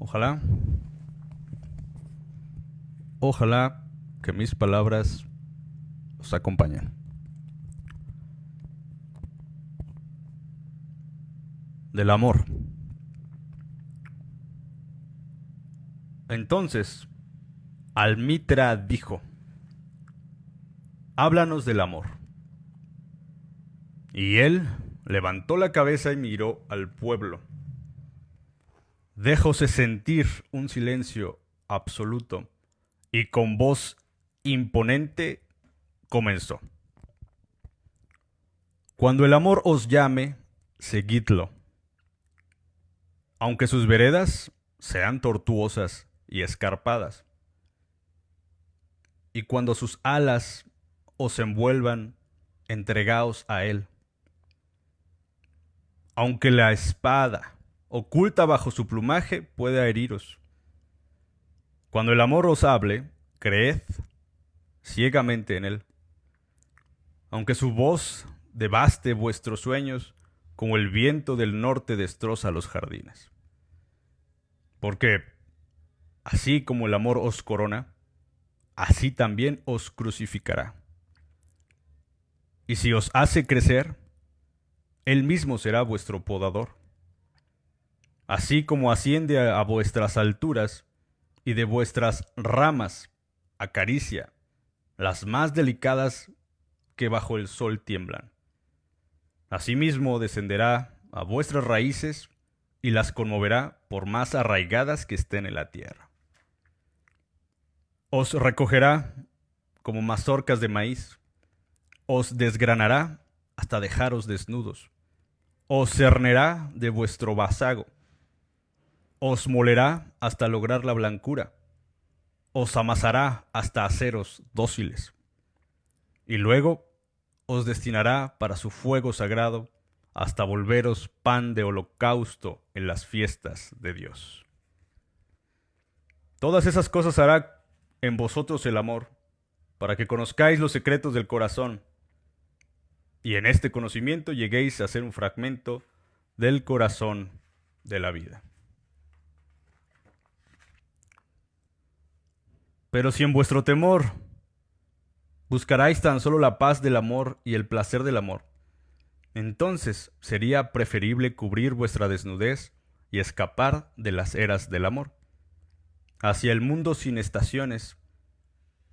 Ojalá. Ojalá que mis palabras os acompañen. Del amor. Entonces, Almitra dijo, háblanos del amor. Y él levantó la cabeza y miró al pueblo. Dejóse sentir un silencio absoluto y con voz imponente comenzó. Cuando el amor os llame, seguidlo. Aunque sus veredas sean tortuosas y escarpadas. Y cuando sus alas os envuelvan, entregaos a él. Aunque la espada oculta bajo su plumaje pueda heriros. Cuando el amor os hable, creed ciegamente en él. Aunque su voz devaste vuestros sueños, como el viento del norte destroza los jardines. Porque así como el amor os corona, así también os crucificará. Y si os hace crecer, él mismo será vuestro podador. Así como asciende a vuestras alturas y de vuestras ramas acaricia las más delicadas que bajo el sol tiemblan. Asimismo descenderá a vuestras raíces y las conmoverá por más arraigadas que estén en la tierra. Os recogerá como mazorcas de maíz, os desgranará hasta dejaros desnudos, os cernerá de vuestro vasago, os molerá hasta lograr la blancura, os amasará hasta haceros dóciles, y luego os destinará para su fuego sagrado hasta volveros pan de holocausto en las fiestas de Dios. Todas esas cosas hará en vosotros el amor, para que conozcáis los secretos del corazón, y en este conocimiento lleguéis a ser un fragmento del corazón de la vida. Pero si en vuestro temor buscaráis tan solo la paz del amor y el placer del amor, entonces sería preferible cubrir vuestra desnudez y escapar de las eras del amor, hacia el mundo sin estaciones,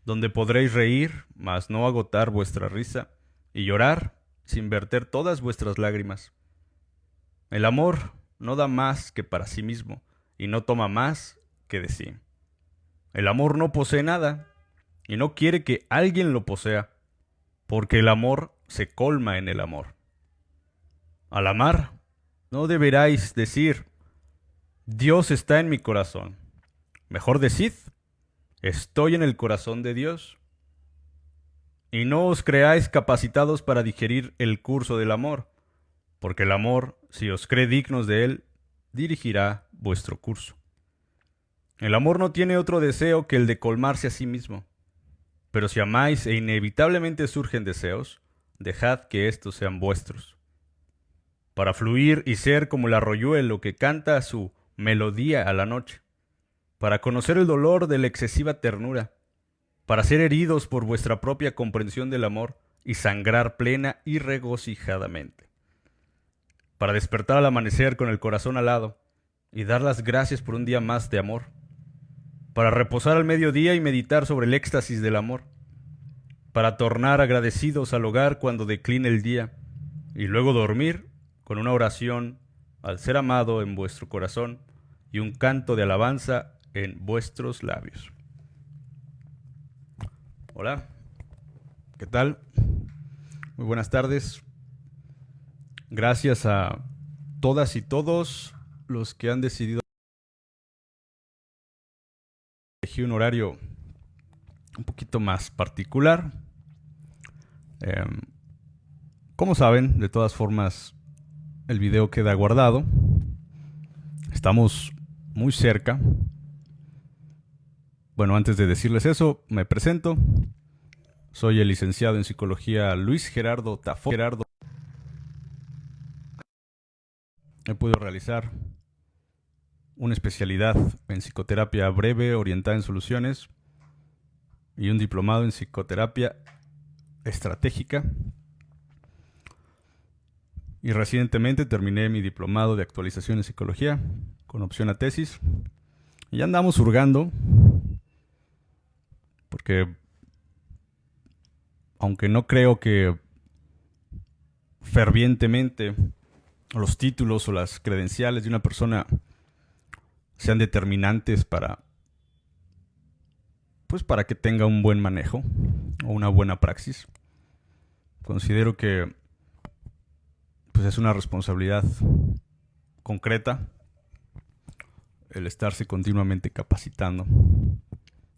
donde podréis reír, mas no agotar vuestra risa, y llorar sin verter todas vuestras lágrimas. El amor no da más que para sí mismo, y no toma más que de sí. El amor no posee nada, y no quiere que alguien lo posea, porque el amor se colma en el amor. Al amar, no deberáis decir, Dios está en mi corazón. Mejor decid, estoy en el corazón de Dios. Y no os creáis capacitados para digerir el curso del amor, porque el amor, si os cree dignos de él, dirigirá vuestro curso. El amor no tiene otro deseo que el de colmarse a sí mismo. Pero si amáis e inevitablemente surgen deseos, dejad que éstos sean vuestros. Para fluir y ser como el arroyuelo que canta su melodía a la noche, para conocer el dolor de la excesiva ternura, para ser heridos por vuestra propia comprensión del amor y sangrar plena y regocijadamente, para despertar al amanecer con el corazón alado y dar las gracias por un día más de amor, para reposar al mediodía y meditar sobre el éxtasis del amor, para tornar agradecidos al hogar cuando decline el día, y luego dormir con una oración al ser amado en vuestro corazón y un canto de alabanza en vuestros labios. Hola, ¿qué tal? Muy buenas tardes. Gracias a todas y todos los que han decidido un horario un poquito más particular. Em, como saben, de todas formas, el video queda guardado. Estamos muy cerca. Bueno, antes de decirles eso, me presento. Soy el licenciado en psicología Luis Gerardo Tafo. Gerardo. He podido realizar una especialidad en psicoterapia breve orientada en soluciones y un diplomado en psicoterapia estratégica. Y recientemente terminé mi diplomado de actualización en psicología con opción a tesis. Y ya andamos hurgando porque aunque no creo que fervientemente los títulos o las credenciales de una persona sean determinantes para pues para que tenga un buen manejo o una buena praxis. Considero que pues es una responsabilidad concreta el estarse continuamente capacitando.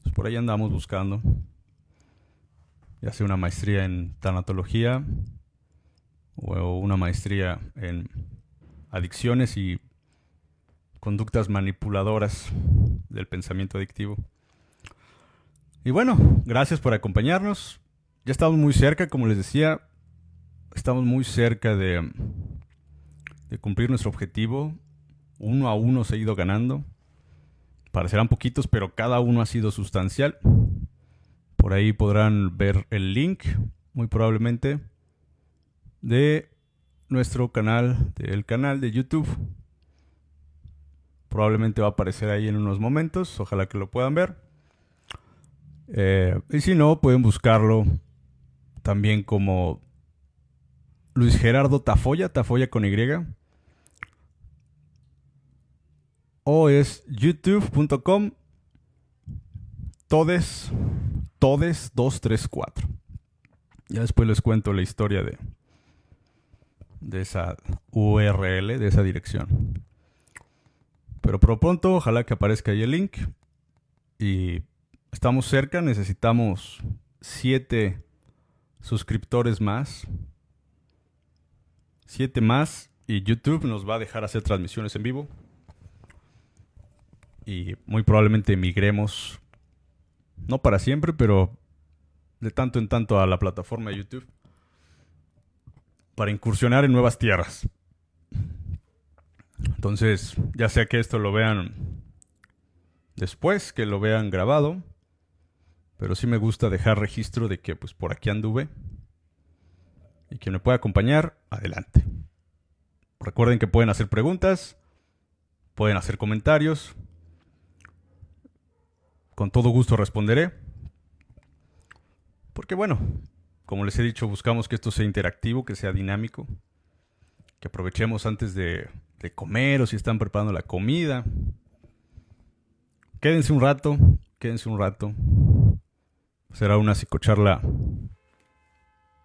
Pues por ahí andamos buscando ya sea una maestría en tanatología o una maestría en adicciones y conductas manipuladoras del pensamiento adictivo. Y bueno, gracias por acompañarnos. Ya estamos muy cerca, como les decía, estamos muy cerca de, cumplir nuestro objetivo. Uno a uno se ha ido ganando. Parecerán poquitos, pero cada uno ha sido sustancial. Por ahí podrán ver el link, muy probablemente, de nuestro canal, del canal de YouTube. Probablemente va a aparecer ahí en unos momentos, ojalá que lo puedan ver. Eh, y si no, pueden buscarlo también como Luis Gerardo Tafoya, Tafoya con Y. O es youtube.com todes Todes 234. Ya después les cuento la historia de, de esa URL, de esa dirección. Pero por pronto, ojalá que aparezca ahí el link. Y estamos cerca, necesitamos 7 suscriptores más. 7 más y YouTube nos va a dejar hacer transmisiones en vivo. Y muy probablemente migremos no para siempre, pero de tanto en tanto a la plataforma de YouTube para incursionar en nuevas tierras. Entonces, ya sea que esto lo vean después, que lo vean grabado, pero sí me gusta dejar registro de que pues por aquí anduve y quien me pueda acompañar, adelante. Recuerden que pueden hacer preguntas, pueden hacer comentarios, con todo gusto responderé. Porque bueno, como les he dicho, buscamos que esto sea interactivo, que sea dinámico. Que aprovechemos antes de, comer o si están preparando la comida. Quédense un rato, quédense un rato. Será una psicocharla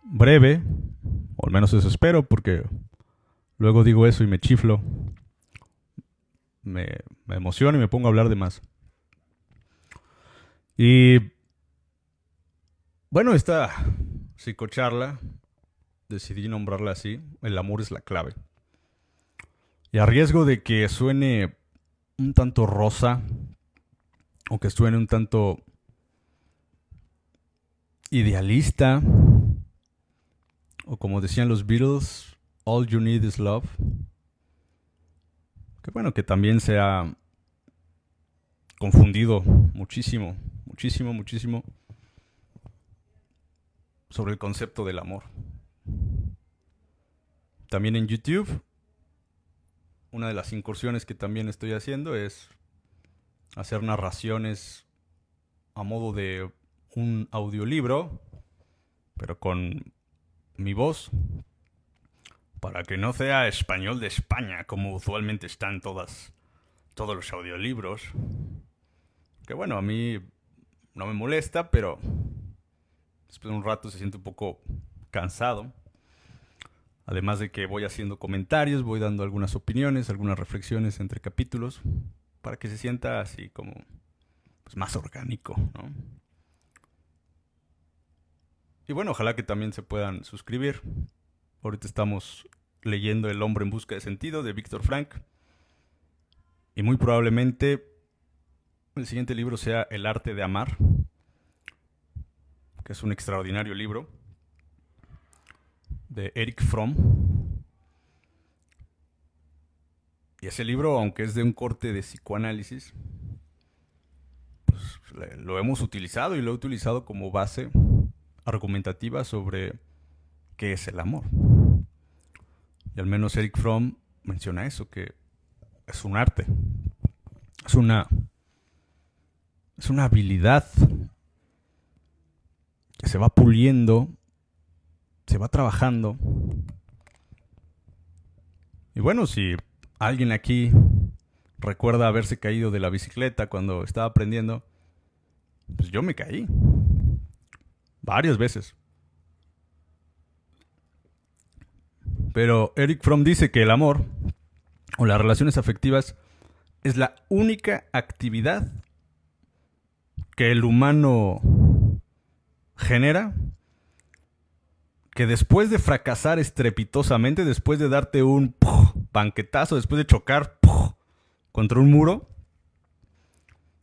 breve, o al menos eso espero, porque luego digo eso y me chiflo. Me, me emociono y me pongo a hablar de más. Y bueno, esta psicocharla, decidí nombrarla así, el amor es la clave. Y a riesgo de que suene un tanto rosa, o que suene un tanto idealista, o como decían los Beatles, All You Need Is Love. Que bueno, que también se ha confundido muchísimo muchísimo, muchísimo sobre el concepto del amor. También en YouTube, una de las incursiones que también estoy haciendo es hacer narraciones a modo de un audiolibro, pero con mi voz, para que no sea español de España, como usualmente están todas, todos los audiolibros. Que bueno, a mí no me molesta, pero después de un rato se siente un poco cansado. Además de que voy haciendo comentarios, voy dando algunas opiniones, algunas reflexiones entre capítulos, para que se sienta así como pues, más orgánico, ¿no? Y bueno, ojalá que también se puedan suscribir. Ahorita estamos leyendo El hombre en busca de sentido de Víctor Frank. Y muy probablemente el siguiente libro sea El arte de amar, que es un extraordinario libro de Eric Fromm. Y ese libro, aunque es de un corte de psicoanálisis, pues lo hemos utilizado y lo he utilizado como base argumentativa sobre qué es el amor. Y al menos Eric Fromm menciona eso, que es un arte. Es una es una habilidad que se va puliendo, se va trabajando. Y bueno, si alguien aquí recuerda haberse caído de la bicicleta cuando estaba aprendiendo, pues yo me caí. Varias veces. Pero Eric Fromm dice que el amor o las relaciones afectivas es la única actividad que el humano genera que después de fracasar estrepitosamente, después de darte un banquetazo, después de chocar contra un muro,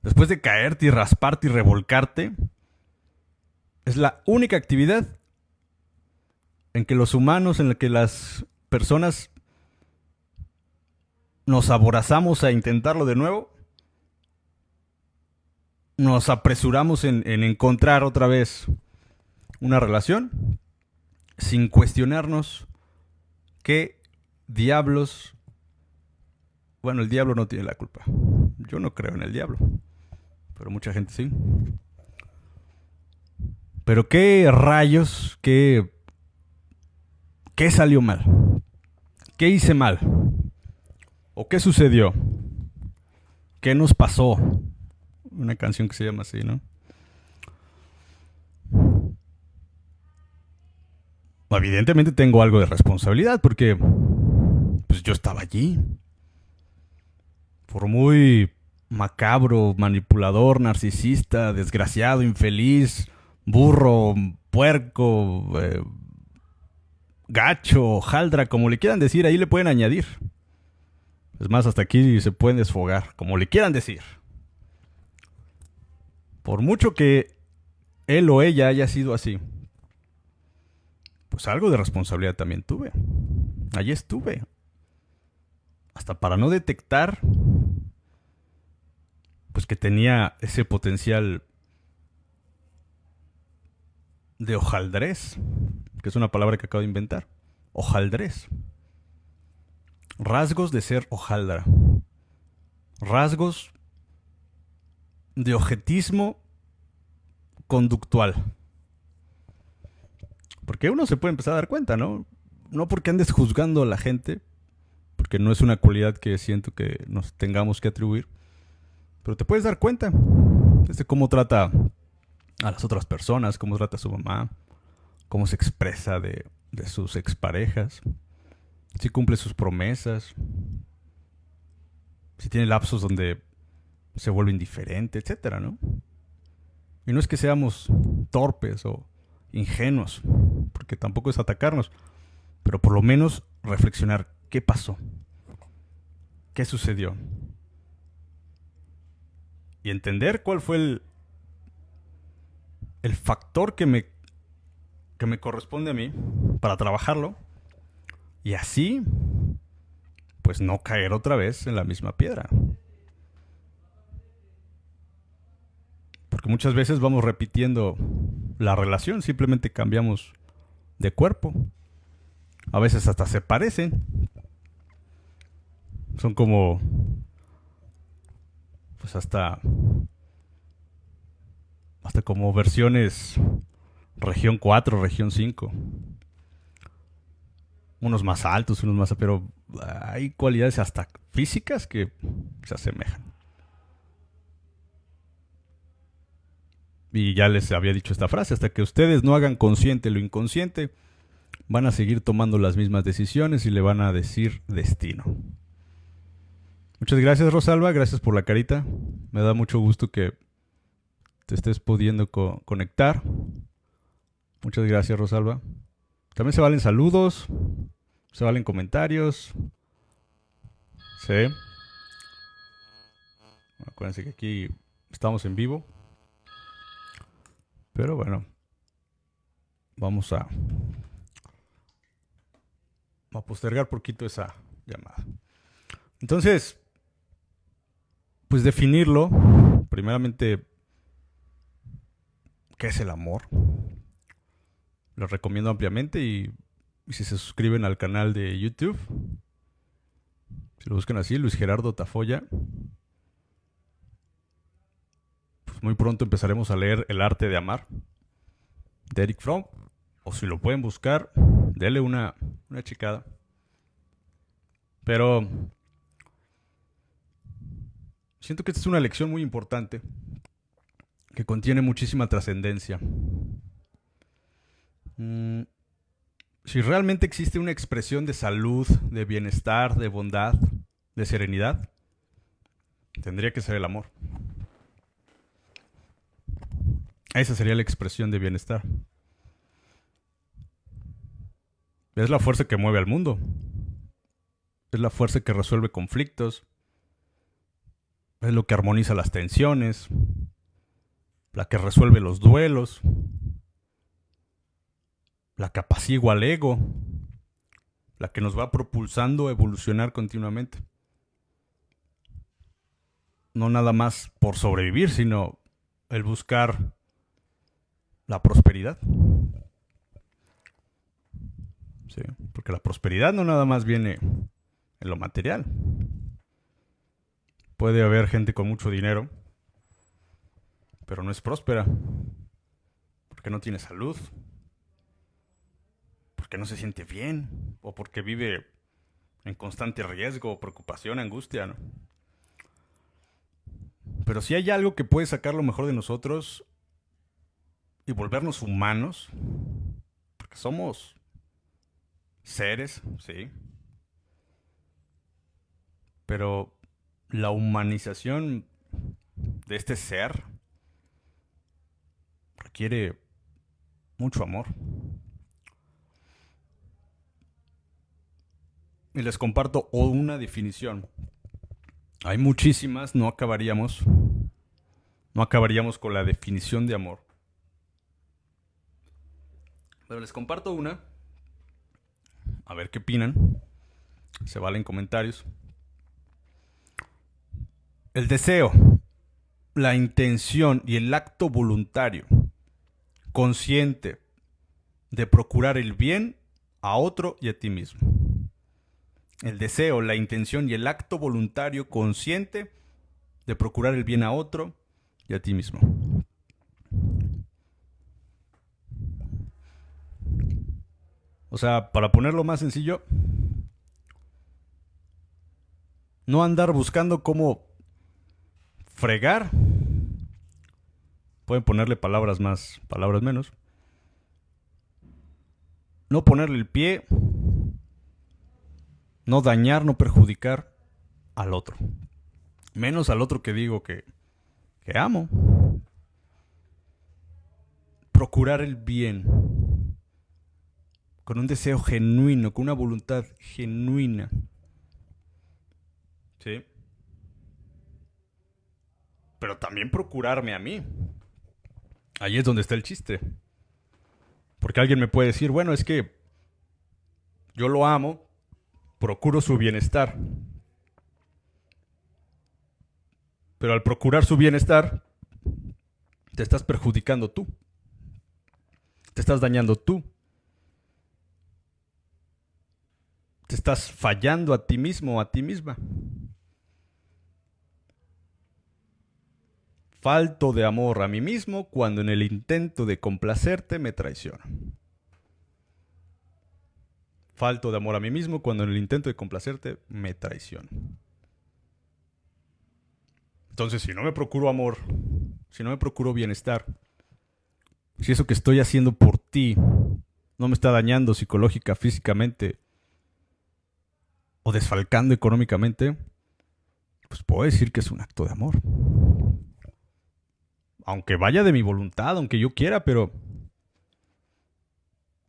después de caerte y rasparte y revolcarte, es la única actividad en que los humanos, en la que las personas nos aborazamos a intentarlo de nuevo, nos apresuramos en, en encontrar otra vez una relación sin cuestionarnos qué diablos... Bueno, el diablo no tiene la culpa. Yo no creo en el diablo, pero mucha gente sí. Pero qué rayos, qué... ¿Qué salió mal? ¿Qué hice mal? ¿O qué sucedió? ¿Qué nos pasó? Una canción que se llama así, ¿no? Evidentemente tengo algo de responsabilidad porque pues yo estaba allí. Por muy macabro, manipulador, narcisista, desgraciado, infeliz, burro, puerco, eh, gacho, jaldra, como le quieran decir, ahí le pueden añadir. Es más, hasta aquí se pueden desfogar, como le quieran decir. Por mucho que él o ella haya sido así, pues algo de responsabilidad también tuve. Allí estuve. Hasta para no detectar, pues que tenía ese potencial de hojaldrés, que es una palabra que acabo de inventar. Hojaldrés. Rasgos de ser hojaldra. Rasgos de objetismo conductual. Porque uno se puede empezar a dar cuenta, ¿no? No porque andes juzgando a la gente, porque no es una cualidad que siento que nos tengamos que atribuir, pero te puedes dar cuenta de cómo trata a las otras personas, cómo trata a su mamá, cómo se expresa de, sus exparejas, si cumple sus promesas, si tiene lapsos donde se vuelve indiferente, etcétera, ¿no? Y no es que seamos torpes o ingenuos, porque tampoco es atacarnos, pero por lo menos reflexionar qué pasó, qué sucedió. Y entender cuál fue el, el factor que me, que me corresponde a mí para trabajarlo. Y así, pues no caer otra vez en la misma piedra. Porque muchas veces vamos repitiendo la relación, simplemente cambiamos de cuerpo. A veces hasta se parecen. Son como... Pues hasta... Hasta como versiones región 4, región 5. Unos más altos, unos más... Pero hay cualidades hasta físicas que se asemejan. Y ya les había dicho esta frase, hasta que ustedes no hagan consciente lo inconsciente, van a seguir tomando las mismas decisiones y le van a decir destino. Muchas gracias Rosalba, gracias por la carita. Me da mucho gusto que te estés pudiendo conectar. Muchas gracias Rosalba. También se valen saludos, se valen comentarios. Sí. Acuérdense que aquí estamos en vivo. Pero bueno, vamos a, a postergar poquito esa llamada. Entonces, pues definirlo, primeramente, ¿qué es el amor? Lo recomiendo ampliamente y, si se suscriben al canal de YouTube, si lo buscan así, Luis Gerardo Tafoya, muy pronto empezaremos a leer El arte de amar de Eric Fromm. O si lo pueden buscar, denle una, una chicada. Pero siento que esta es una lección muy importante que contiene muchísima trascendencia. Mm, si realmente existe una expresión de salud, de bienestar, de bondad, de serenidad, tendría que ser el amor. Esa sería la expresión de bienestar. Es la fuerza que mueve al mundo. Es la fuerza que resuelve conflictos. Es lo que armoniza las tensiones. La que resuelve los duelos. La que apacigua al ego. La que nos va propulsando a evolucionar continuamente. No nada más por sobrevivir, sino el buscar la prosperidad. Sí, porque la prosperidad no nada más viene en lo material. Puede haber gente con mucho dinero, pero no es próspera, porque no tiene salud, porque no se siente bien, o porque vive en constante riesgo, preocupación, angustia. Pero si hay algo que puede sacar lo mejor de nosotros y volvernos humanos, porque somos seres, sí, pero la humanización de este ser requiere mucho amor. Y les comparto una definición. Hay muchísimas, no acabaríamos. No acabaríamos con la definición de amor. Pero les comparto una. A ver qué opinan. Se valen comentarios. El deseo, la intención y el acto voluntario, consciente de procurar el bien a otro y a ti mismo. El deseo, la intención y el acto voluntario consciente de procurar el bien a otro y a ti mismo. O sea, para ponerlo más sencillo, no andar buscando cómo fregar. Pueden ponerle palabras más, palabras menos. No ponerle el pie. No dañar, no perjudicar al otro. Menos al otro que digo que, que amo. Procurar el bien. Con un deseo genuino, con una voluntad genuina. ¿Sí? pero también procurarme a mí. Ahí es donde está el chiste. Porque alguien me puede decir, bueno, es que yo lo amo, procuro su bienestar. Pero al procurar su bienestar, te estás perjudicando tú. Te estás dañando tú. Estás fallando a ti mismo o a ti misma. Falto de amor a mí mismo cuando en el intento de complacerte me traiciono. Falto de amor a mí mismo cuando en el intento de complacerte me traiciono. Entonces, si no me procuro amor, si no me procuro bienestar, si eso que estoy haciendo por ti no me está dañando psicológica, físicamente o desfalcando económicamente, pues puedo decir que es un acto de amor aunque vaya de mi voluntad, aunque yo quiera, pero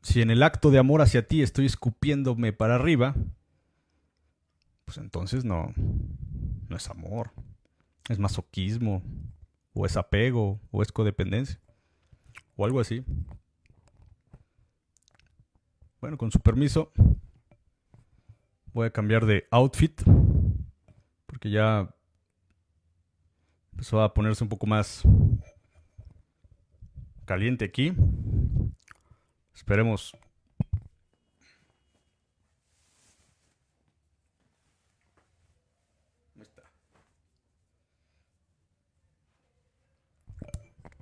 si en el acto de amor hacia ti estoy escupiéndome para arriba, pues entonces no, no es amor, es masoquismo, o es apego, o es codependencia, o algo así. Bueno, con su permiso, voy a cambiar de outfit porque ya empezó a ponerse un poco más caliente aquí. Esperemos.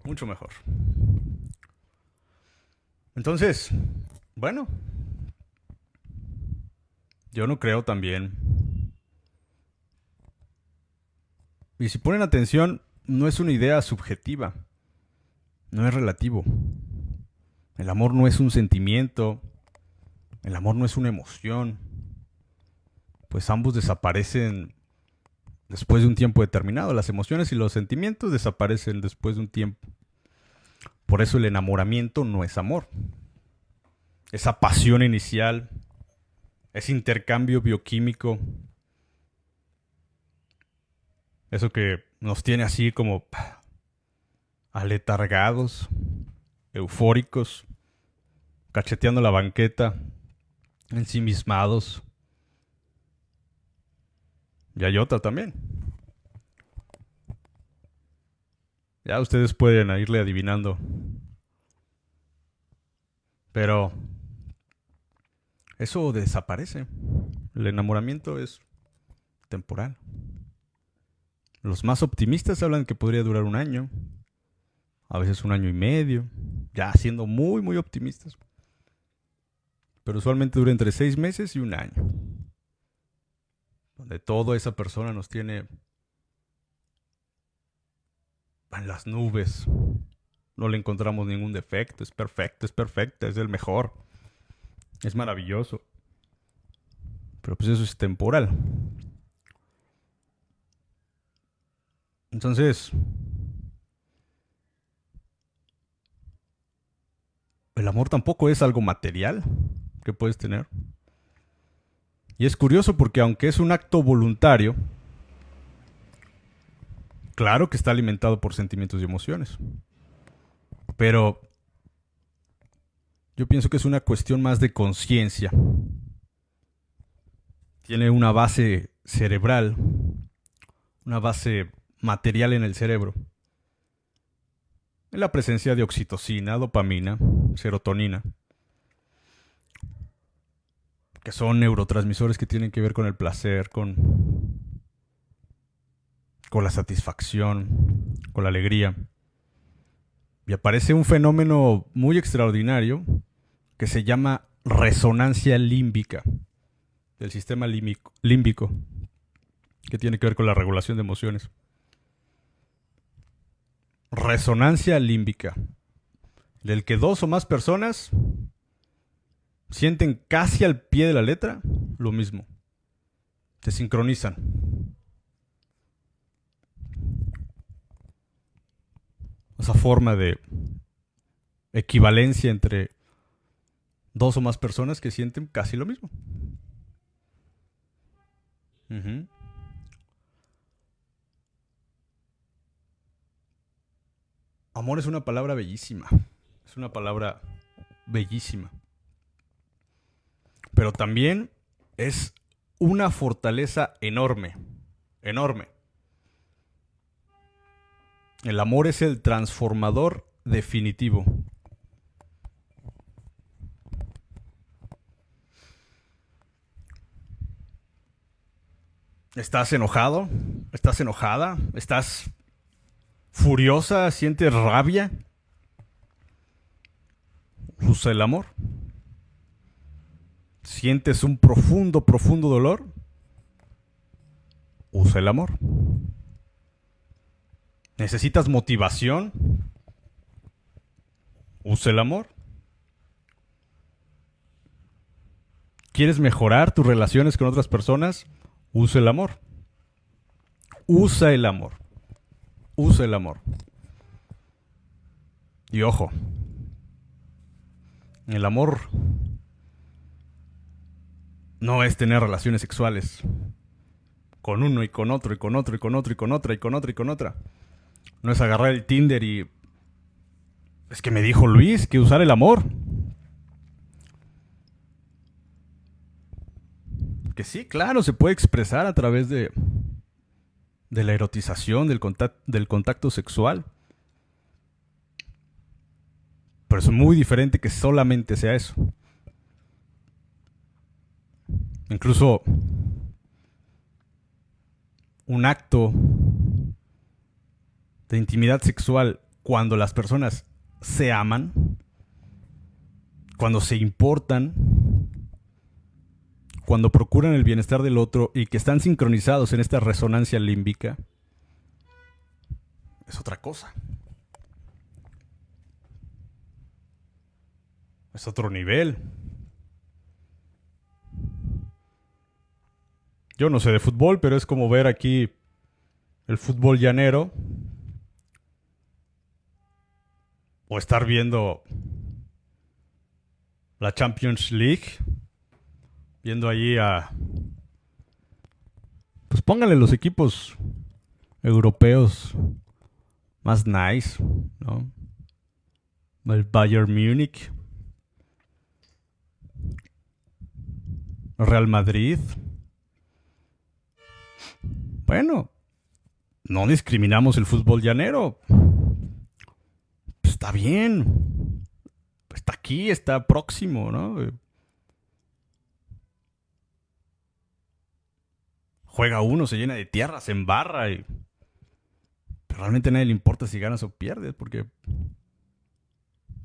Mucho mejor. Entonces, bueno, yo no creo también. Y si ponen atención, no es una idea subjetiva, no es relativo. El amor no es un sentimiento, el amor no es una emoción, pues ambos desaparecen después de un tiempo determinado. Las emociones y los sentimientos desaparecen después de un tiempo. Por eso el enamoramiento no es amor. Esa pasión inicial, ese intercambio bioquímico, eso que nos tiene así como aletargados, eufóricos, cacheteando la banqueta, ensimismados. Y hay también. Ya ustedes pueden irle adivinando. Pero eso desaparece. El enamoramiento es temporal. Los más optimistas hablan que podría durar un año, a veces un año y medio, ya siendo muy, muy optimistas. Pero usualmente dura entre seis meses y un año. Donde toda esa persona nos tiene en las nubes. No le encontramos ningún defecto. Es perfecto, es perfecta, es el mejor. Es maravilloso. Pero pues eso es temporal. Entonces, el amor tampoco es algo material que puedes tener. Y es curioso porque aunque es un acto voluntario, claro que está alimentado por sentimientos y emociones. Pero yo pienso que es una cuestión más de conciencia. Tiene una base cerebral, una base material en el cerebro. En la presencia de oxitocina, dopamina, serotonina, que son neurotransmisores que tienen que ver con el placer, con, con la satisfacción, con la alegría. Y aparece un fenómeno muy extraordinario que se llama resonancia límbica del sistema límbico, que tiene que ver con la regulación de emociones resonancia límbica, del que dos o más personas sienten casi al pie de la letra lo mismo. Se sincronizan. Esa forma de equivalencia entre dos o más personas que sienten casi lo mismo. Amor es una palabra bellísima. Es una palabra bellísima. Pero también es una fortaleza enorme. Enorme. El amor es el transformador definitivo. ¿Estás enojado? ¿Estás enojada? ¿Estás furiosa, sientes rabia, usa el amor. Sientes un profundo, profundo dolor, usa el amor. Necesitas motivación, usa el amor. ¿Quieres mejorar tus relaciones con otras personas? Usa el amor. Usa el amor usa el amor. Y ojo, el amor no es tener relaciones sexuales con uno y con otro y con otro y con otro y con otra y con otra y con otra. No es agarrar el Tinder y... Es que me dijo Luis que usar el amor. Sí, claro, se puede expresar a través de de la erotización, del contacto, del contacto sexual. Pero es muy diferente que solamente sea eso. Incluso un acto de intimidad sexual cuando las personas se aman, cuando se importan, cuando procuran el bienestar del otro y que están sincronizados en esta resonancia límbica, es otra cosa. Es otro nivel. Yo no sé de fútbol, pero es como ver aquí el fútbol llanero. O estar viendo la Champions League viendo allí a... Pues pónganle los equipos europeos más nice, ¿no? El Bayern Múnich. Real Madrid. Bueno, no discriminamos el fútbol llanero. está bien. Está aquí, está próximo, ¿no? Juega uno, se llena de tierra, se embarra y... Pero realmente a nadie le importa si ganas o pierdes, porque...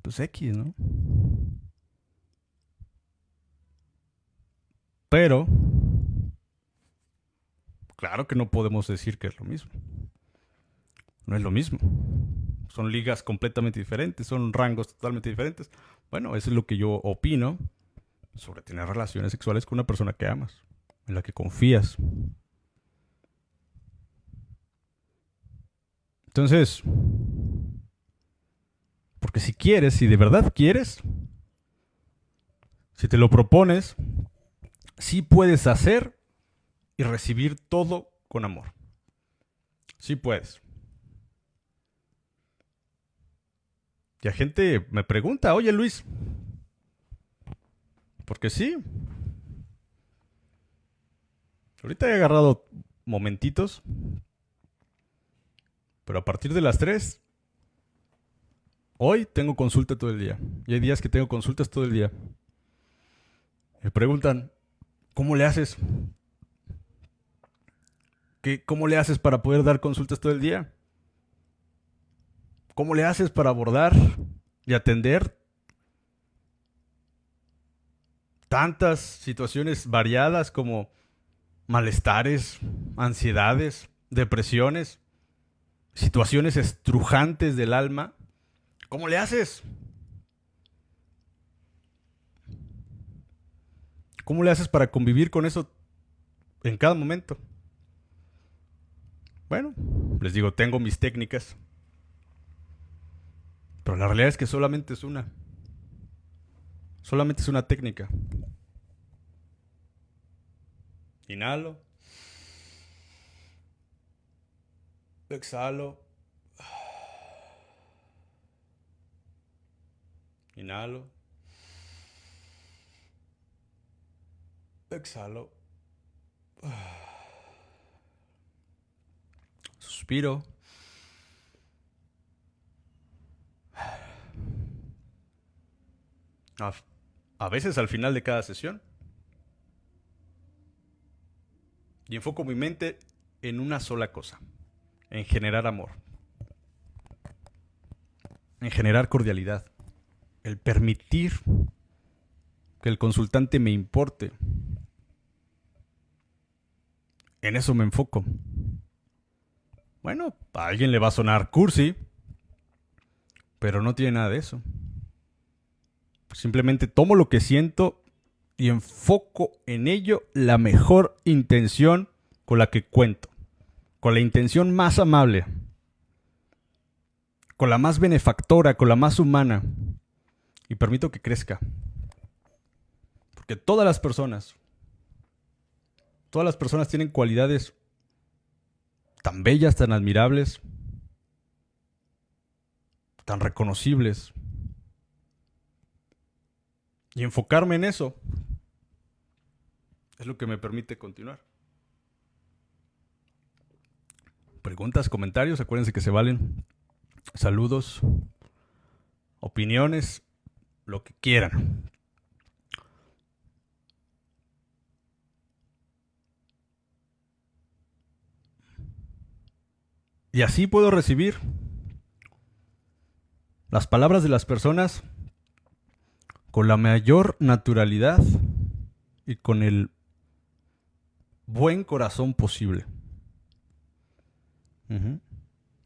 Pues X, ¿no? Pero... Claro que no podemos decir que es lo mismo. No es lo mismo. Son ligas completamente diferentes, son rangos totalmente diferentes. Bueno, eso es lo que yo opino sobre tener relaciones sexuales con una persona que amas en la que confías. Entonces, porque si quieres, si de verdad quieres, si te lo propones, sí puedes hacer y recibir todo con amor. Sí puedes. Y a gente me pregunta, oye Luis, porque sí, Ahorita he agarrado momentitos. Pero a partir de las 3, hoy tengo consulta todo el día. Y hay días que tengo consultas todo el día. Me preguntan, ¿cómo le haces? ¿Qué, ¿Cómo le haces para poder dar consultas todo el día? ¿Cómo le haces para abordar y atender tantas situaciones variadas como malestares, ansiedades, depresiones, situaciones estrujantes del alma, ¿cómo le haces? ¿Cómo le haces para convivir con eso en cada momento? Bueno, les digo, tengo mis técnicas. Pero la realidad es que solamente es una. Solamente es una técnica. Inhalo. Exhalo. Inhalo. Exhalo. Suspiro. A, veces al final de cada sesión Y enfoco mi mente en una sola cosa, en generar amor, en generar cordialidad, el permitir que el consultante me importe. En eso me enfoco. Bueno, a alguien le va a sonar cursi, pero no tiene nada de eso. Simplemente tomo lo que siento y enfoco en ello la mejor intención con la que cuento, con la intención más amable, con la más benefactora, con la más humana, y permito que crezca. Porque todas las personas, todas las personas tienen cualidades tan bellas, tan admirables, tan reconocibles. Y enfocarme en eso es lo que me permite continuar. Preguntas, comentarios, acuérdense que se valen. Saludos, opiniones, lo que quieran. Y así puedo recibir las palabras de las personas con la mayor naturalidad y con el buen corazón posible.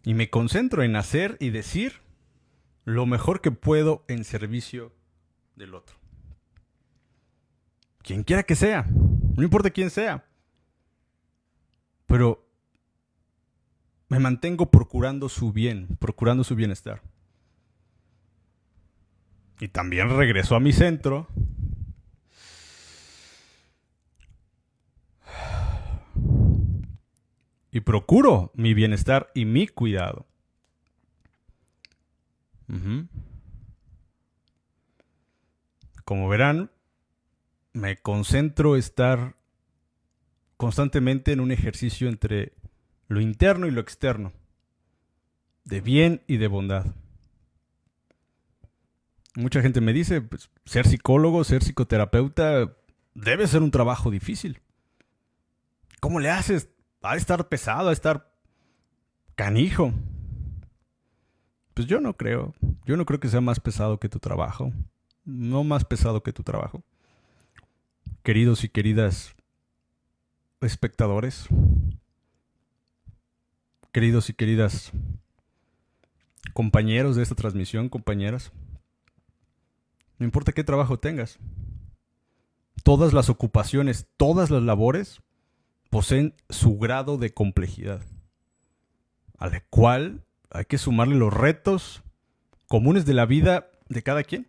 Y me concentro en hacer y decir lo mejor que puedo en servicio del otro. Quien quiera que sea, no importa quién sea. Pero me mantengo procurando su bien, procurando su bienestar. Y también regreso a mi centro. Y procuro mi bienestar y mi cuidado. Como verán, me concentro estar constantemente en un ejercicio entre lo interno y lo externo, de bien y de bondad. Mucha gente me dice, pues, ser psicólogo, ser psicoterapeuta, debe ser un trabajo difícil. ¿Cómo le haces? a estar pesado, a estar canijo. Pues yo no creo. Yo no creo que sea más pesado que tu trabajo. No más pesado que tu trabajo. Queridos y queridas espectadores, queridos y queridas compañeros de esta transmisión, compañeras, no importa qué trabajo tengas, todas las ocupaciones, todas las labores poseen su grado de complejidad, a la cual hay que sumarle los retos comunes de la vida de cada quien.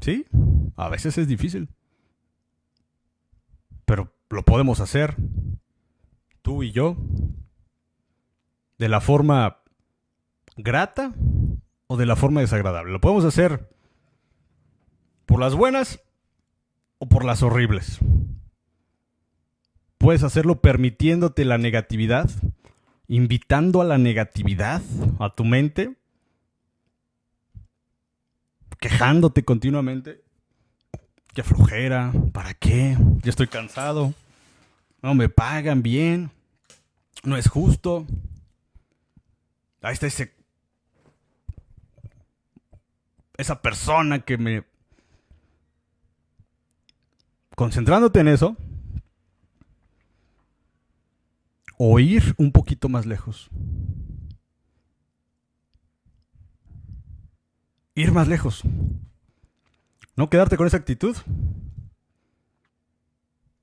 Sí, a veces es difícil, pero lo podemos hacer, tú y yo, de la forma grata o de la forma desagradable. Lo podemos hacer por las buenas o por las horribles. Puedes hacerlo permitiéndote la negatividad, invitando a la negatividad a tu mente, quejándote continuamente. Qué flojera, ¿para qué? Ya estoy cansado. No me pagan bien. No es justo. Ahí está ese esa persona que me... Concentrándote en eso, o ir un poquito más lejos. Ir más lejos. No quedarte con esa actitud.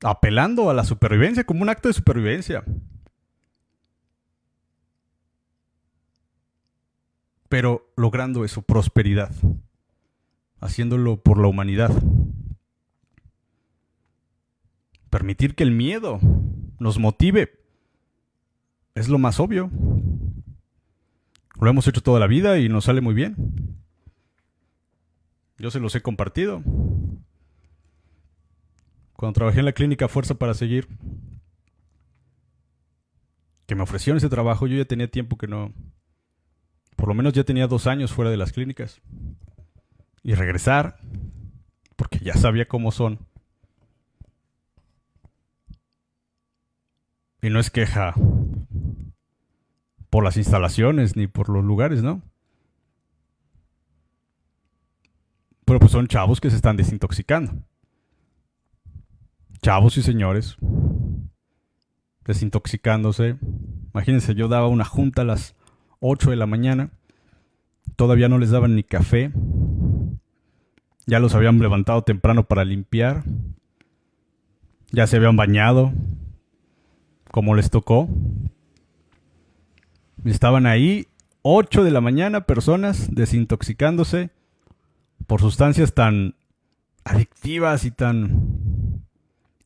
Apelando a la supervivencia como un acto de supervivencia. Pero logrando eso, prosperidad haciéndolo por la humanidad. Permitir que el miedo nos motive es lo más obvio. Lo hemos hecho toda la vida y nos sale muy bien. Yo se los he compartido. Cuando trabajé en la clínica Fuerza para Seguir, que me ofrecieron ese trabajo, yo ya tenía tiempo que no... Por lo menos ya tenía dos años fuera de las clínicas y regresar, porque ya sabía cómo son. Y no es queja por las instalaciones ni por los lugares, ¿no? Pero pues son chavos que se están desintoxicando. Chavos y señores desintoxicándose. Imagínense, yo daba una junta a las 8 de la mañana. Todavía no les daban ni café. Ya los habían levantado temprano para limpiar. Ya se habían bañado. Como les tocó. Estaban ahí 8 de la mañana personas desintoxicándose por sustancias tan adictivas y tan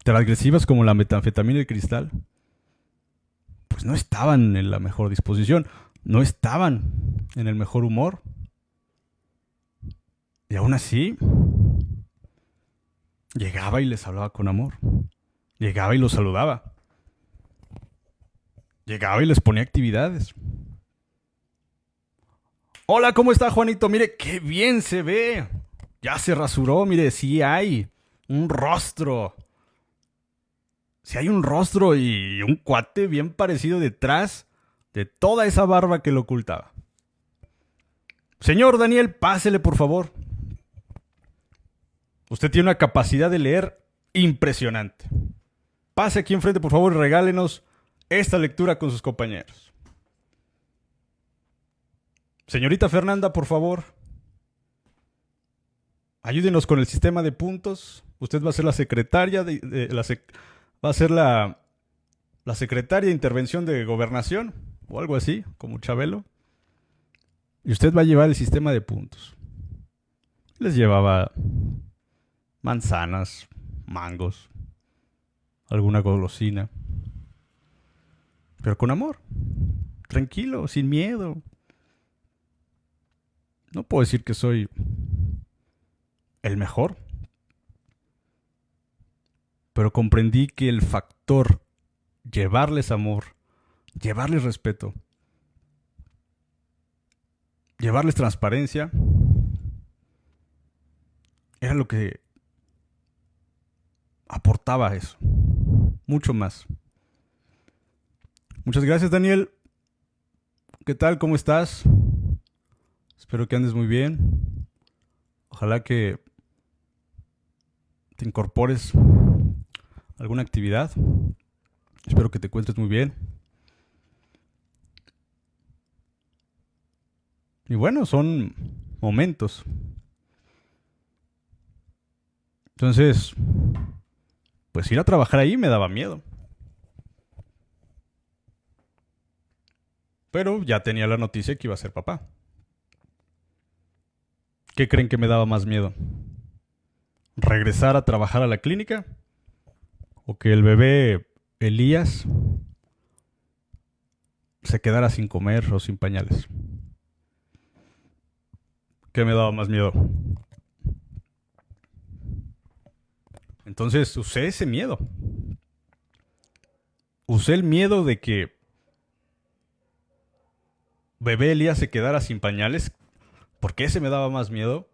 transgresivas como la metanfetamina y el cristal. Pues no estaban en la mejor disposición, no estaban en el mejor humor. Y aún así, llegaba y les hablaba con amor. Llegaba y los saludaba. Llegaba y les ponía actividades. Hola, ¿cómo está Juanito? Mire, qué bien se ve. Ya se rasuró, mire, sí hay un rostro. Si sí hay un rostro y un cuate bien parecido detrás de toda esa barba que lo ocultaba. Señor Daniel, pásele por favor. Usted tiene una capacidad de leer impresionante. Pase aquí enfrente, por favor, y regálenos esta lectura con sus compañeros. Señorita Fernanda, por favor, ayúdenos con el sistema de puntos. Usted va a ser la secretaria de, la va a ser la, la secretaria intervención de gobernación o algo así, como Chabelo. Y usted va a llevar el sistema de puntos. Les llevaba manzanas, mangos, alguna golosina. Pero con amor. Tranquilo, sin miedo. No puedo decir que soy el mejor. Pero comprendí que el factor llevarles amor, llevarles respeto, llevarles transparencia, era lo que aportaba eso. Mucho más. Muchas gracias, Daniel. ¿Qué tal? ¿Cómo estás? Espero que andes muy bien. Ojalá que te incorpores a alguna actividad. Espero que te encuentres muy bien. Y bueno, son momentos. Entonces, pues ir a trabajar ahí me daba miedo. Pero ya tenía la noticia que iba a ser papá. ¿Qué creen que me daba más miedo? ¿Regresar a trabajar a la clínica? ¿O que el bebé Elías se quedara sin comer o sin pañales? ¿Qué me daba más miedo? Entonces usé ese miedo. Usé el miedo de que bebé Elías se quedara sin pañales, porque ese me daba más miedo.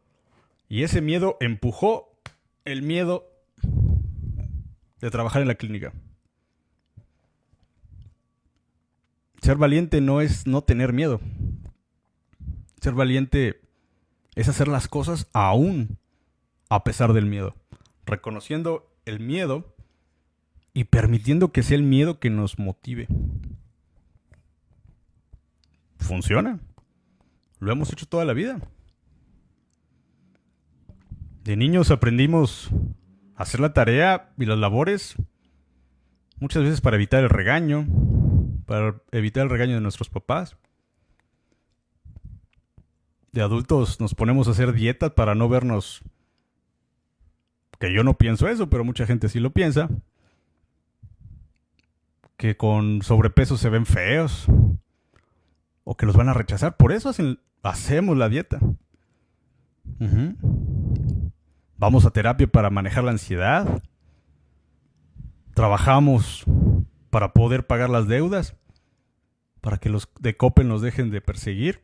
Y ese miedo empujó el miedo de trabajar en la clínica. Ser valiente no es no tener miedo. Ser valiente es hacer las cosas aún a pesar del miedo. Reconociendo el miedo y permitiendo que sea el miedo que nos motive funciona. Lo hemos hecho toda la vida. De niños aprendimos a hacer la tarea y las labores, muchas veces para evitar el regaño, para evitar el regaño de nuestros papás. De adultos nos ponemos a hacer dietas para no vernos... Yo no pienso eso, pero mucha gente sí lo piensa. Que con sobrepeso se ven feos o que los van a rechazar. Por eso hacemos la dieta. Vamos a terapia para manejar la ansiedad. Trabajamos para poder pagar las deudas, para que los de Copen nos dejen de perseguir.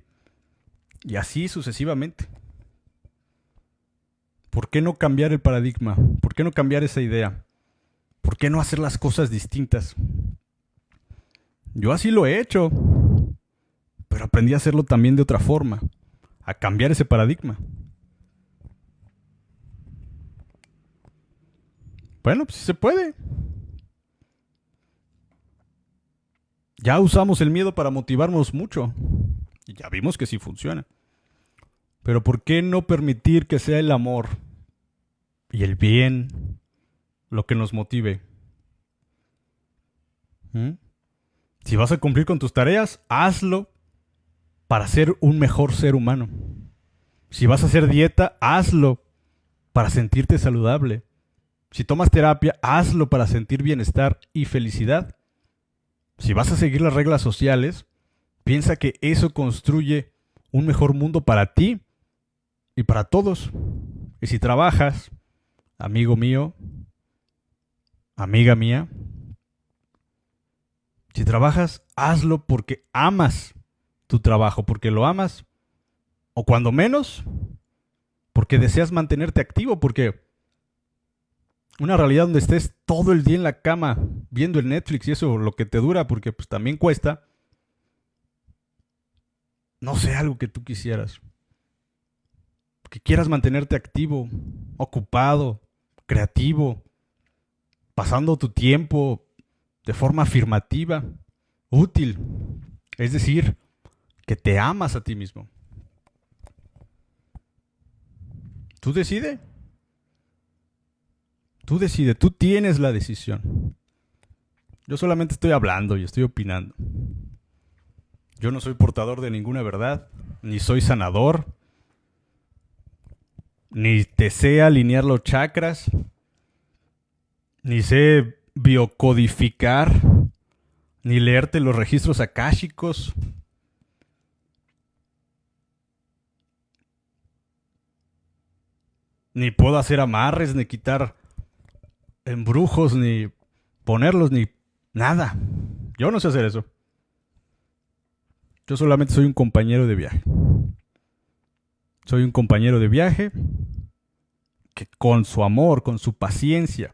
Y así sucesivamente. ¿Por qué no cambiar el paradigma? ¿Por qué no cambiar esa idea? ¿Por qué no hacer las cosas distintas? Yo así lo he hecho pero aprendí a hacerlo también de otra forma, a cambiar ese paradigma. Bueno, pues se puede. Ya usamos el miedo para motivarnos mucho. Y ya vimos que sí funciona. Pero ¿por qué no permitir que sea el amor y el bien lo que nos motive? ¿Mm? Si vas a cumplir con tus tareas, hazlo para ser un mejor ser humano. Si vas a hacer dieta, hazlo para sentirte saludable. Si tomas terapia, hazlo para sentir bienestar y felicidad. Si vas a seguir las reglas sociales, piensa que eso construye un mejor mundo para ti y para todos. Y si trabajas, amigo mío, amiga mía, Si trabajas, hazlo porque amas tu trabajo, porque lo amas, o cuando menos, porque deseas mantenerte activo, porque una realidad donde estés todo el día en la cama viendo el Netflix y eso lo que te dura, porque pues también cuesta, no sé, algo que tú quisieras. Que quieras mantenerte activo, ocupado, creativo, pasando tu tiempo de forma afirmativa, útil. Es decir, que te amas a ti mismo. Tú decides. Tú decides, tú tienes la decisión. Yo solamente estoy hablando y estoy opinando. Yo no soy portador de ninguna verdad, ni soy sanador, ni te sé alinear los chakras, ni sé biocodificar, ni leerte los registros akáshicos. Ni puedo hacer amarres, ni quitar embrujos, ni ponerlos, ni nada. Yo no sé hacer eso. Yo solamente soy un compañero de viaje. Soy un compañero de viaje que con su amor, con su paciencia,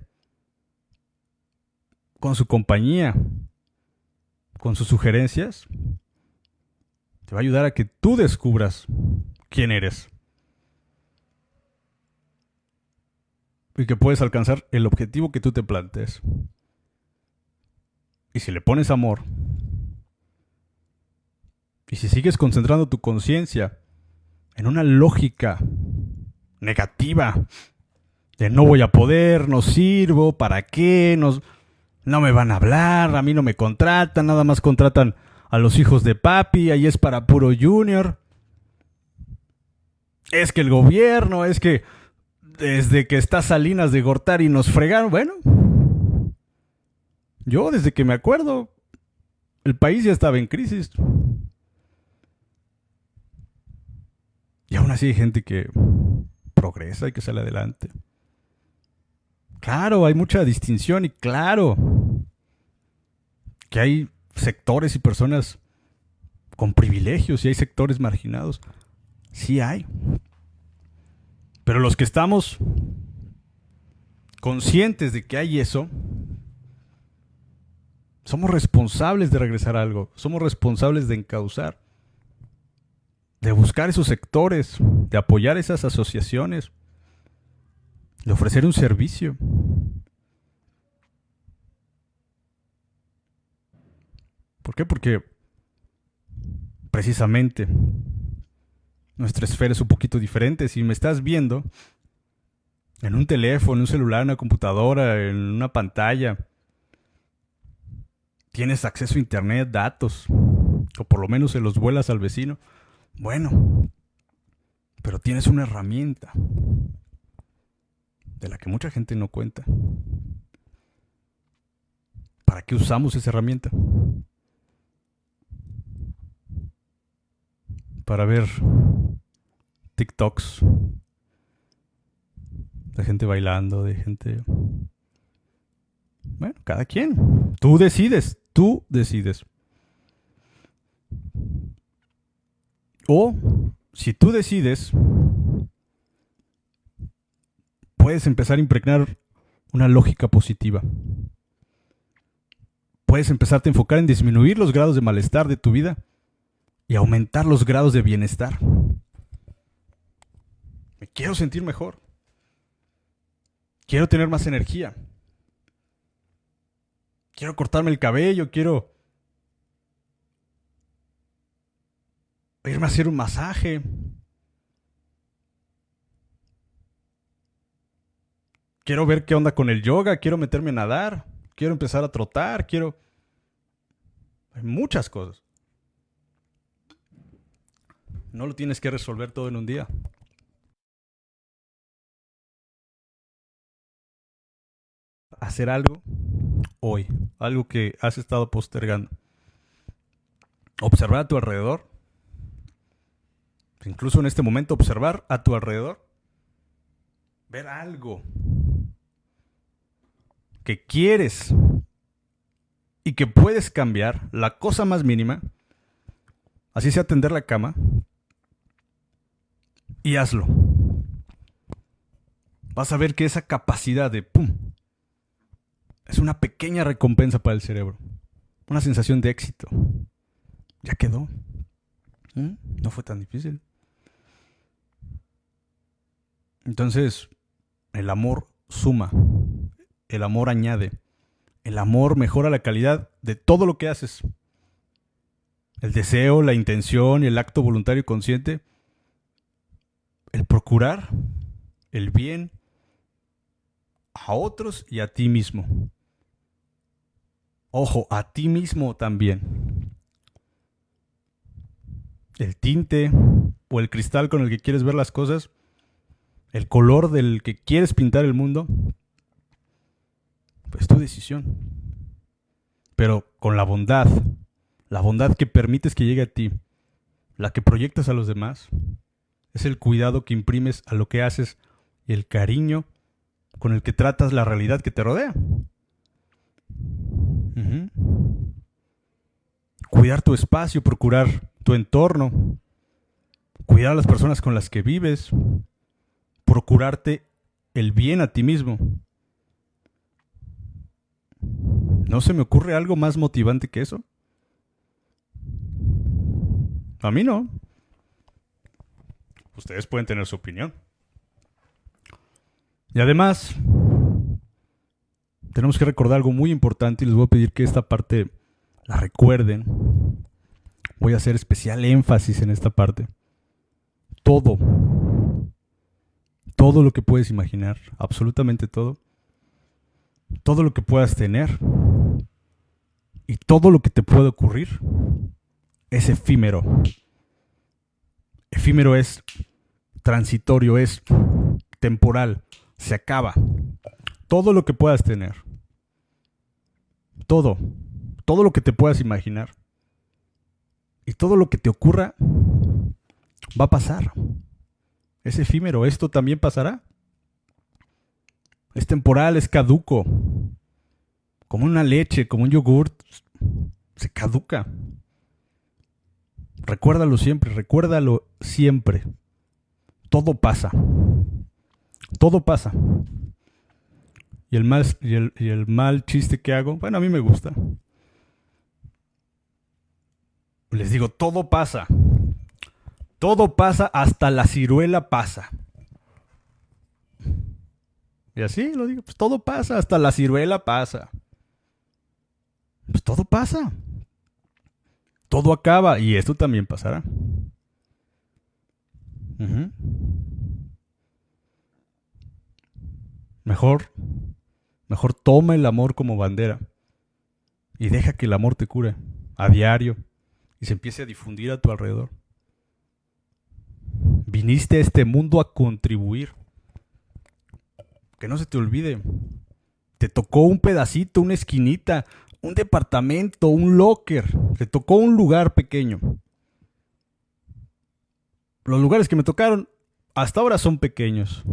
con su compañía, con sus sugerencias, te va a ayudar a que tú descubras quién eres. Y que puedes alcanzar el objetivo que tú te plantees. Y si le pones amor, y si sigues concentrando tu conciencia en una lógica negativa de no voy a poder, no sirvo, ¿para qué? No, me van a hablar, a mí no me contratan, nada más contratan a los hijos de papi, ahí es para puro junior. Es que el gobierno, es que desde que está Salinas de Gortari nos fregaron, bueno. Yo desde que me acuerdo, el país ya estaba en crisis. Y aún así hay gente que progresa y que sale adelante. Claro, hay mucha distinción y claro que hay sectores y personas con privilegios y hay sectores marginados. Sí hay. Pero los que estamos conscientes de que hay eso, somos responsables de regresar a algo, somos responsables de encauzar de buscar esos sectores, de apoyar esas asociaciones, de ofrecer un servicio. ¿Por qué? Porque precisamente nuestra esfera es un poquito diferente. Si me estás viendo en un teléfono, en un celular, en una computadora, en una pantalla, tienes acceso a internet, datos, o por lo menos se los vuelas al vecino bueno, pero tienes una herramienta de la que mucha gente no cuenta. ¿Para qué usamos esa herramienta? Para ver TikToks de gente bailando, de gente... Bueno, cada quien. Tú decides, tú decides. O, si tú decides, puedes empezar a impregnar una lógica positiva. Puedes empezarte a enfocar en disminuir los grados de malestar de tu vida y aumentar los grados de bienestar. Me quiero sentir mejor. Quiero tener más energía. Quiero cortarme el cabello, quiero irme a hacer un masaje. Quiero ver qué onda con el yoga, quiero meterme a nadar, quiero empezar a trotar, quiero... Hay muchas cosas. No lo tienes que resolver todo en un día. Hacer algo hoy, algo que has estado postergando. Observar a tu alrededor incluso en este momento observar a tu alrededor, ver algo que quieres y que puedes cambiar la cosa más mínima, así sea tender la cama, y hazlo. Vas a ver que esa capacidad de ¡pum! es una pequeña recompensa para el cerebro. Una sensación de éxito. Ya quedó. ¿Mm? No fue tan difícil. Entonces, el amor suma. El amor añade. El amor mejora la calidad de todo lo que haces. El deseo, la intención el acto voluntario y consciente. El procurar el bien a otros y a ti mismo. Ojo, a ti mismo también. El tinte o el cristal con el que quieres ver las cosas, el color del que quieres pintar el mundo, pues tu decisión. Pero con la bondad, la bondad que permites que llegue a ti, la que proyectas a los demás, es el cuidado que imprimes a lo que haces y el cariño con el que tratas la realidad que te rodea. Cuidar tu espacio, procurar tu entorno, cuidar a las personas con las que vives, procurarte el bien a ti mismo. ¿No se me ocurre algo más motivante que eso? A mí no. Ustedes pueden tener su opinión. Y además, tenemos que recordar algo muy importante y les voy a pedir que esta parte la recuerden. Voy a hacer especial énfasis en esta parte. Todo, todo lo que puedes imaginar, absolutamente todo, todo lo que puedas tener y todo lo que te puede ocurrir es efímero. Efímero es transitorio, es temporal, se acaba. Todo lo que puedas tener. Todo. Todo lo que te puedas imaginar. Y todo lo que te ocurra va a pasar. Es efímero. Esto también pasará. Es temporal, es caduco. Como una leche, como un yogurt. Se caduca. Recuérdalo siempre, recuérdalo siempre. Todo pasa. Todo pasa. Y el, mal, y, el, mal chiste que hago, bueno, a mí me gusta. Les digo, todo pasa. Todo pasa hasta la ciruela pasa. Y así lo digo, pues todo pasa, hasta la ciruela pasa. Pues todo pasa. Todo acaba y esto también pasará. Mejor Mejor toma el amor como bandera y deja que el amor te cure a diario y se empiece a difundir a tu alrededor. Viniste a este mundo a contribuir. Que no se te olvide. Te tocó un pedacito, una esquinita, un departamento, un locker. Te tocó un lugar pequeño. Los lugares que me tocaron hasta ahora son pequeños